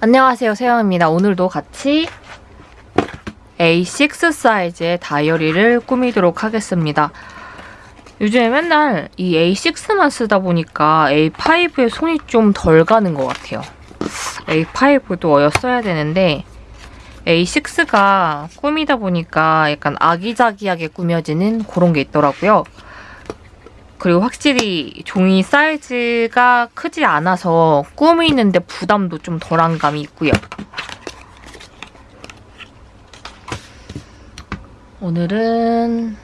안녕하세요 세영입니다. 오늘도 같이 A6 사이즈의 다이어리를 꾸미도록 하겠습니다. 요즘에 맨날 이 A6만 쓰다 보니까 A5에 손이 좀 덜 가는 것 같아요. A5도 어여 써야 되는데 A6가 꾸미다 보니까 약간 아기자기하게 꾸며지는 그런 게 있더라고요. 그리고 확실히 종이 사이즈가 크지 않아서 꾸미는데 부담도 좀 덜한 감이 있고요. 오늘은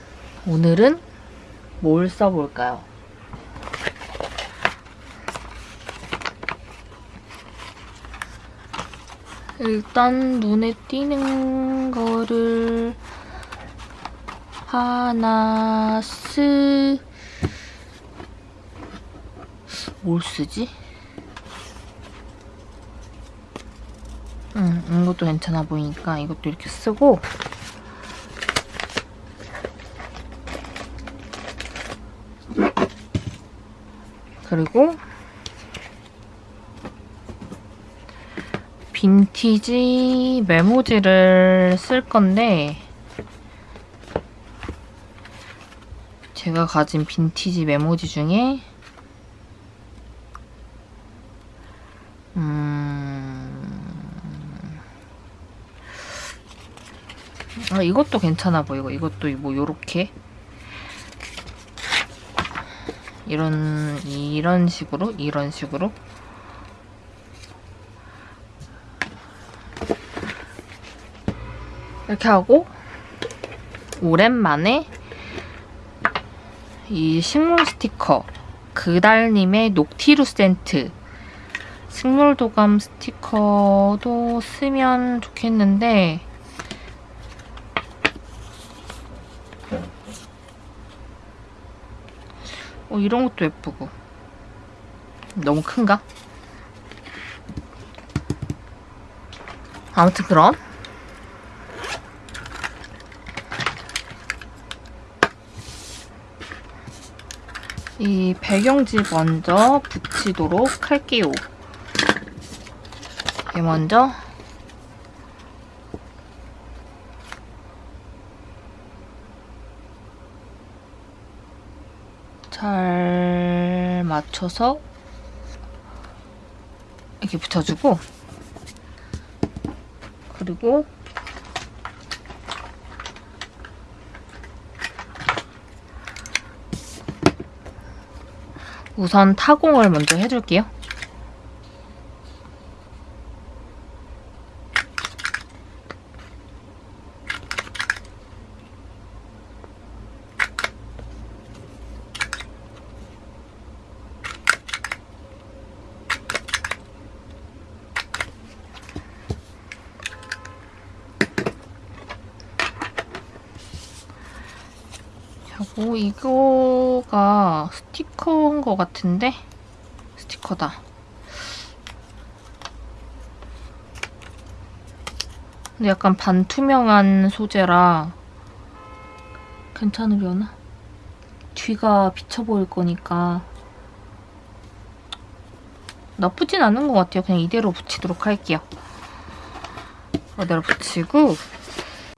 오늘은 뭘 써볼까요? 일단 눈에 띄는 거를 하나 쓰... 뭘 쓰지? 음, 이것도 괜찮아 보이니까 이것도 이렇게 쓰고 그리고 빈티지 메모지를 쓸 건데 제가 가진 빈티지 메모지 중에 아, 이것도 괜찮아 보이고 이것도 뭐 요렇게. 이런 이런 식으로 이런 식으로. 이렇게 하고 오랜만에 이 식물 스티커 그달님의 녹티루 센트. 식물도감 스티커도 쓰면 좋겠는데 어, 이런 것도 예쁘고 너무 큰가? 아무튼 그럼 이 배경지 먼저 붙이도록 할게요. 이게 먼저 잘 맞춰서 이렇게 붙여주고 그리고 우선 타공을 먼저 해줄게요. 하고 이거가 스티커인 것 같은데 스티커다. 근데 약간 반투명한 소재라 괜찮으려나? 뒤가 비쳐 보일 거니까 나쁘진 않은 것 같아요. 그냥 이대로 붙이도록 할게요. 이대로 붙이고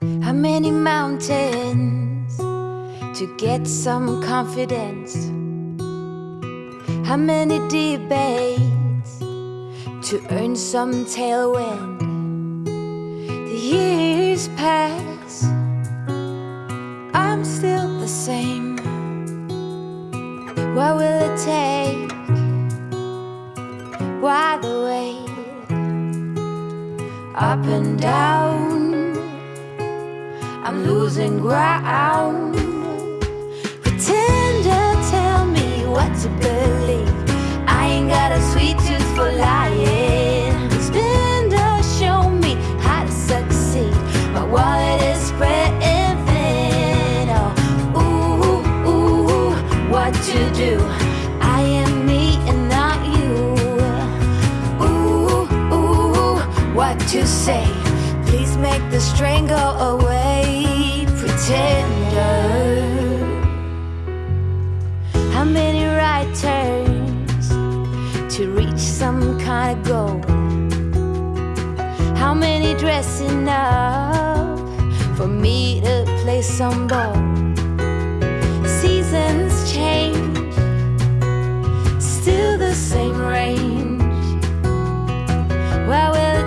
How many mountains to get some confidence? How many debates to earn some tailwind? The years pass, I'm still the same. What will it take? Why the wait? Up and down. I'm losing ground. Pretender, tell me what to believe. I ain't got a sweet tooth for lying. Spender, show me how to succeed. My wallet is spreading thin. Oh, ooh, ooh, what to do? I am me and not you. Ooh, ooh, what to say? Please make the strain go away, to reach some kind of goal? How many dressing up for me to play some ball. Seasons change, still the same range. What will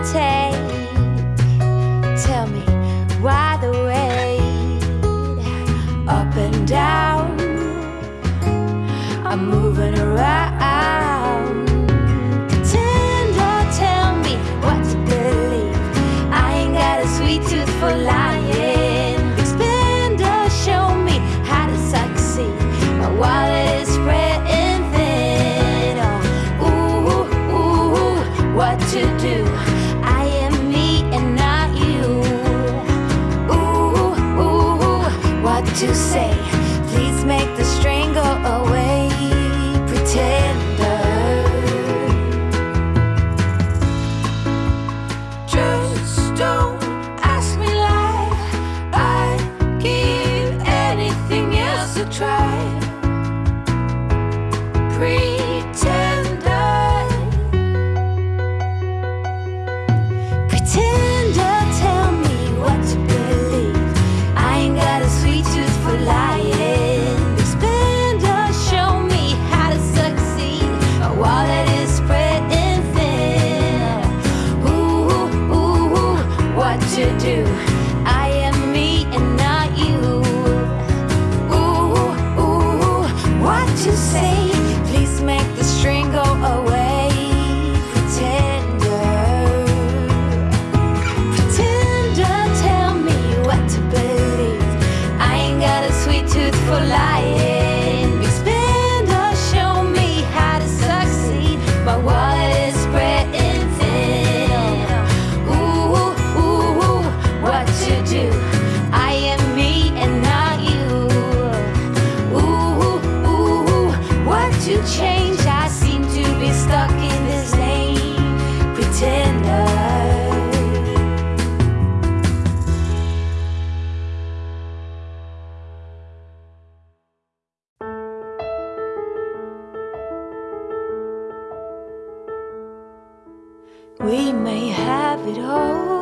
We may have it all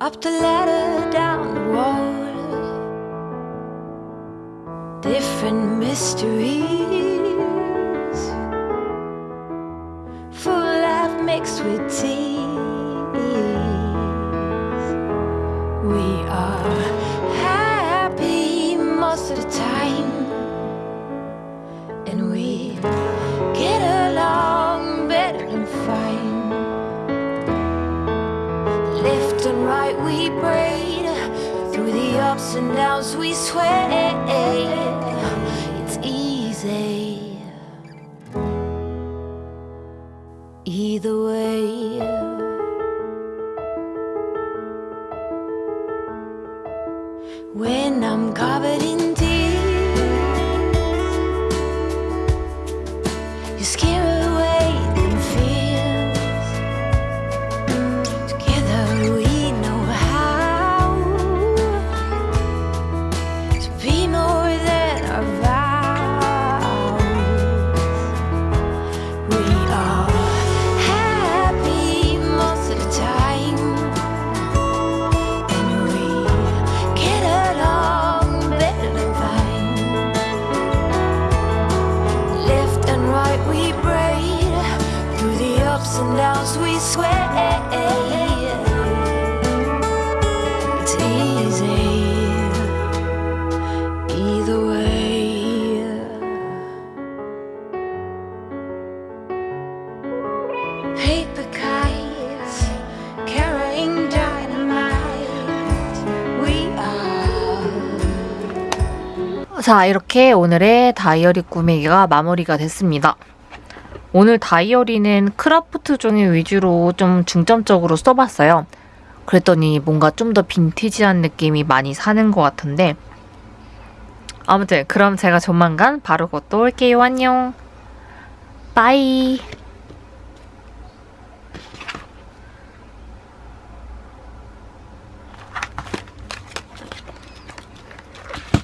up the ladder, down the wall. Different mysteries, full life mixed with tears. We braid through the ups and downs we sway. It's easy either way. When I'm covered in tears, you scare ups and downs we sway. It's easy either way. Paper kites carrying dynamite. We are. 자, 이렇게 오늘의 다이어리 꾸미기가 마무리가 됐습니다. 오늘 다이어리는 크라프트 종이 위주로 좀 중점적으로 써봤어요. 그랬더니 뭔가 좀 더 빈티지한 느낌이 많이 사는 것 같은데 아무튼 그럼 제가 조만간 바로 곧또 올게요. 안녕. 빠이.